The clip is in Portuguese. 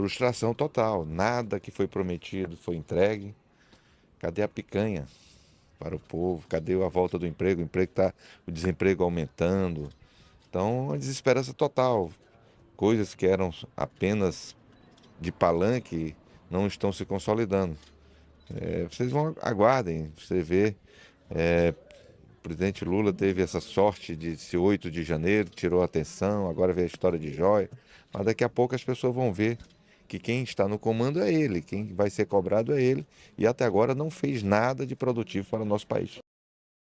frustração total. Nada que foi prometido foi entregue. Cadê a picanha para o povo? Cadê a volta do emprego? O emprego tá, o desemprego aumentando. Então, a desesperança total. Coisas que eram apenas de palanque não estão se consolidando. É, vocês vão aguardem, você vê. É, o presidente Lula teve essa sorte de ser 8 de janeiro, tirou a atenção, agora vê a história de joia. Mas daqui a pouco as pessoas vão ver que quem está no comando